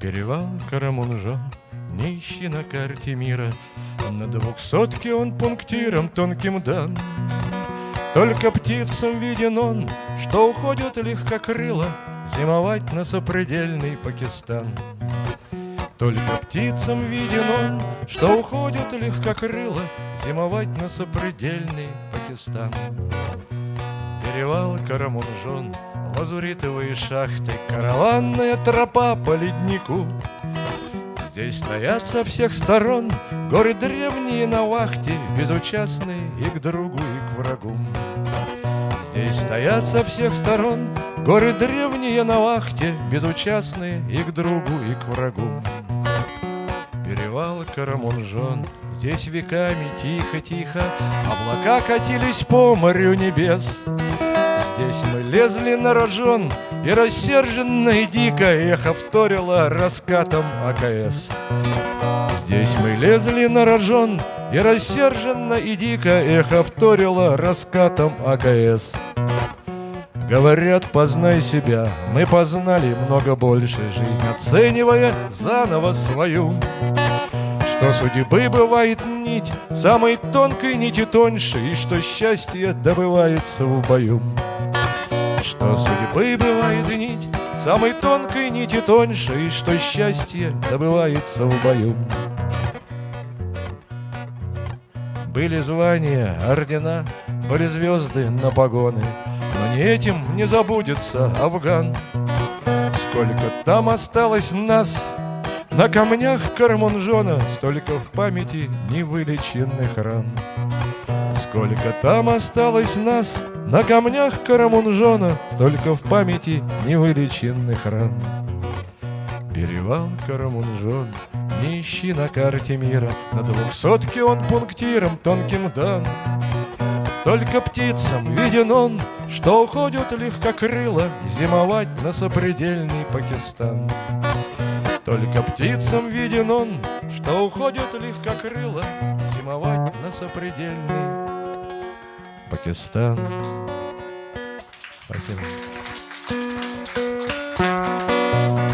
Перевал Карамунжон, нищий на карте мира, На двухсотке он пунктиром тонким дан. Только птицам виден он, что уходят легкокрыло Зимовать на сопредельный Пакистан. Только птицам виден он, что уходят легкокрыло Зимовать на сопредельный Пакистан. Перевал Карамунжон, лазуритовые шахты, Караванная тропа по леднику. Здесь стоят со всех сторон горы древние на вахте, Безучастные и к другу, и к врагу. Здесь стоят со всех сторон горы древние на вахте, Безучастные и к другу, и к врагу. Перевал Карамунжон, здесь веками тихо-тихо Облака катились по морю небес. Здесь мы лезли на рожон, и рассерженно и дико Эхо вторило раскатом АКС. Здесь мы лезли на рожон, и рассерженно и дико Эхо вторило раскатом АКС. Говорят, познай себя, мы познали много больше Жизнь оценивая заново свою Что судьбы бывает нить, самой тонкой нити тоньше И что счастье добывается в бою что судьбы бывает нить Самой тонкой нити тоньше И что счастье добывается в бою. Были звания, ордена, были звезды на погоны Но не этим не забудется Афган. Сколько там осталось нас На камнях Кармунжона Столько в памяти невылеченных ран. Сколько там осталось нас на камнях Карамунжона Столько в памяти невылеченных ран. Перевал Карамунжон Не ищи на карте мира На двухсотке он пунктиром тонким дан. Только птицам виден он Что уходят легкокрыло Зимовать на сопредельный Пакистан. Только птицам виден он Что уходят легкокрыло Зимовать на сопредельный Пакистан. Спасибо.